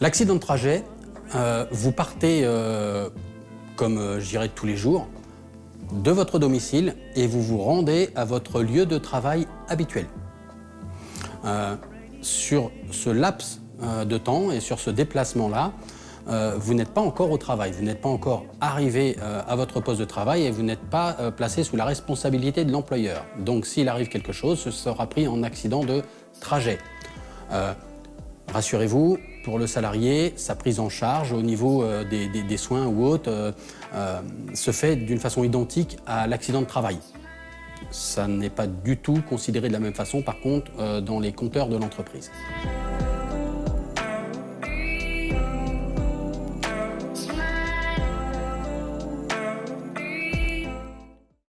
L'accident de trajet, euh, vous partez, euh, comme euh, je dirais tous les jours, de votre domicile et vous vous rendez à votre lieu de travail habituel. Euh, sur ce laps de temps et sur ce déplacement-là, vous n'êtes pas encore au travail, vous n'êtes pas encore arrivé à votre poste de travail et vous n'êtes pas placé sous la responsabilité de l'employeur. Donc s'il arrive quelque chose, ce sera pris en accident de trajet. Rassurez-vous, pour le salarié, sa prise en charge au niveau euh, des, soins ou autres euh, euh, se fait d'une façon identique à l'accident de travail. Ça n'est pas du tout considéré de la même façon, par contre, dans les compteurs de l'entreprise.